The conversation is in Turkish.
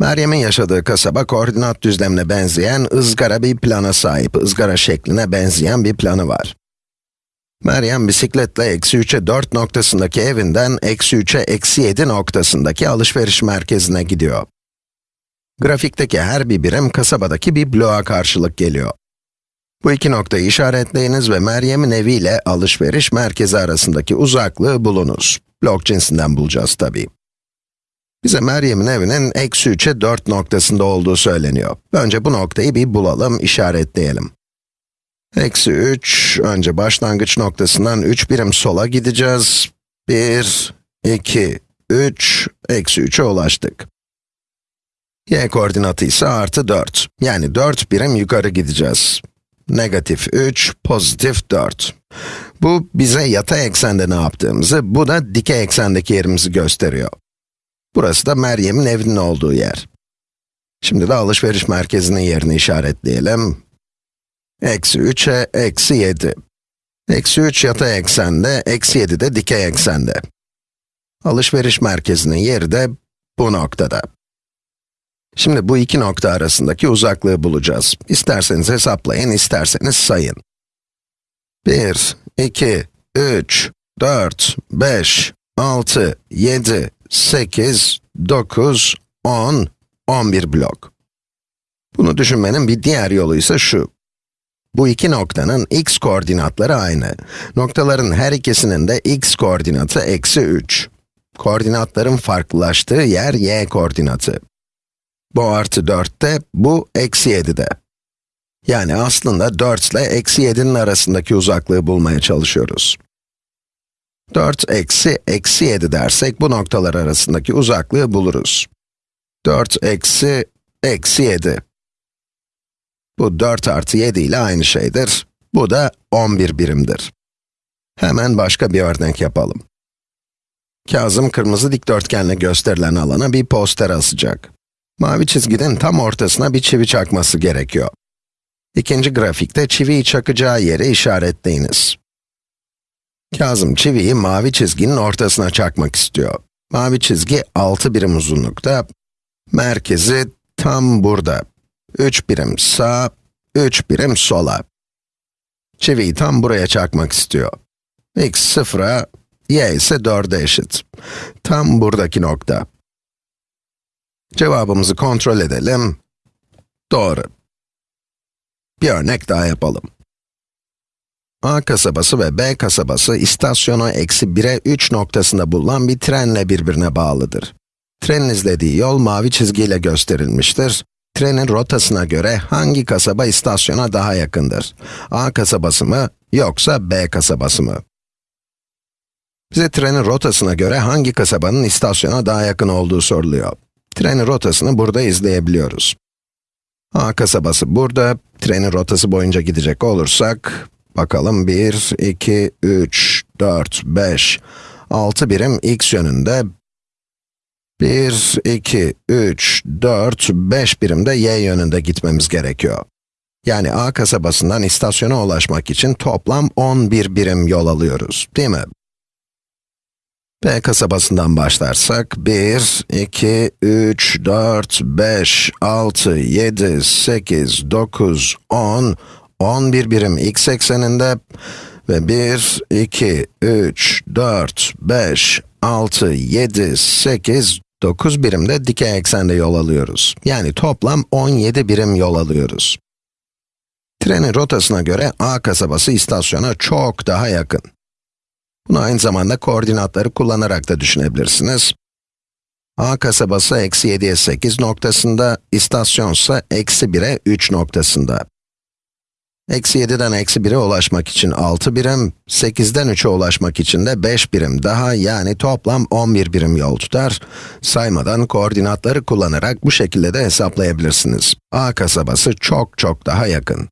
Meryem'in yaşadığı kasaba koordinat düzlemine benzeyen ızgara bir plana sahip, ızgara şekline benzeyen bir planı var. Meryem bisikletle eksi 3'e 4 noktasındaki evinden eksi 3'e eksi 7 noktasındaki alışveriş merkezine gidiyor. Grafikteki her bir birim kasabadaki bir bloğa karşılık geliyor. Bu iki noktayı işaretleyiniz ve Meryem'in evi ile alışveriş merkezi arasındaki uzaklığı bulunuz. Blok cinsinden bulacağız tabii. Bize Meryem'in evinin eksi 3'e 4 noktasında olduğu söyleniyor. Önce bu noktayı bir bulalım, işaretleyelim. Eksi 3, önce başlangıç noktasından 3 birim sola gideceğiz. 1, 2, 3, eksi 3'e ulaştık. y koordinatı ise artı 4. Yani 4 birim yukarı gideceğiz. Negatif 3, pozitif 4. Bu bize yatay eksende ne yaptığımızı, bu da dikey eksendeki yerimizi gösteriyor. Burası da Meryem'in evinin olduğu yer. Şimdi de alışveriş merkezinin yerini işaretleyelim. Eksi 3'e eksi 7. Eksi 3 yatay eksende, eksi 7 de dikey eksende. Alışveriş merkezinin yeri de bu noktada. Şimdi bu iki nokta arasındaki uzaklığı bulacağız. İsterseniz hesaplayın, isterseniz sayın. 1, 2, 3, 4, 5, 6, 7, 8, 9, 10, 11 blok. Bunu düşünmenin bir diğer yolu ise şu. Bu iki noktanın x koordinatları aynı. Noktaların her ikisinin de x koordinatı eksi 3. Koordinatların farklılaştığı yer y koordinatı. Bu artı 4'te, bu eksi 7'de. Yani aslında 4 ile eksi 7'nin arasındaki uzaklığı bulmaya çalışıyoruz. 4 eksi eksi 7 dersek bu noktalar arasındaki uzaklığı buluruz. 4 eksi eksi 7. Bu 4 artı 7 ile aynı şeydir. Bu da 11 birimdir. Hemen başka bir örnek yapalım. Kazım kırmızı dikdörtgenle gösterilen alana bir poster asacak. Mavi çizginin tam ortasına bir çivi çakması gerekiyor. İkinci grafikte çiviyi çakacağı yere işaretleyiniz. Kazım çiviyi mavi çizginin ortasına çakmak istiyor. Mavi çizgi 6 birim uzunlukta, merkezi tam burada. 3 birim sağ, 3 birim sola. Çiviyi tam buraya çakmak istiyor. x 0'a, y ise 4'e eşit. Tam buradaki nokta. Cevabımızı kontrol edelim. Doğru. Bir örnek daha yapalım. A kasabası ve B kasabası istasyona eksi 1'e 3 noktasında bulunan bir trenle birbirine bağlıdır. Trenin izlediği yol mavi çizgiyle gösterilmiştir. Trenin rotasına göre hangi kasaba istasyona daha yakındır? A kasabası mı, yoksa B kasabası mı? Bize trenin rotasına göre hangi kasabanın istasyona daha yakın olduğu soruluyor. Trenin rotasını burada izleyebiliyoruz. A kasabası burada, trenin rotası boyunca gidecek olursak, bakalım 1, 2, 3, 4, 5, 6 birim x yönünde, 1, 2, 3, 4, 5 birim de y yönünde gitmemiz gerekiyor. Yani A kasabasından istasyona ulaşmak için toplam 11 birim yol alıyoruz, değil mi? B kasabasından başlarsak, 1, 2, 3, 4, 5, 6, 7, 8, 9, 10, 11 birim x ekseninde ve 1, 2, 3, 4, 5, 6, 7, 8, 9 birim de dikey eksende yol alıyoruz. Yani toplam 17 birim yol alıyoruz. Trenin rotasına göre A kasabası istasyona çok daha yakın. Bunu aynı zamanda koordinatları kullanarak da düşünebilirsiniz. A kasabası eksi 7'ye 8 noktasında, istasyonsa eksi 1'e 3 noktasında. Eksi 7'den eksi 1'e ulaşmak için 6 birim, 8'den 3'e ulaşmak için de 5 birim daha yani toplam 11 birim yol tutar. Saymadan koordinatları kullanarak bu şekilde de hesaplayabilirsiniz. A kasabası çok çok daha yakın.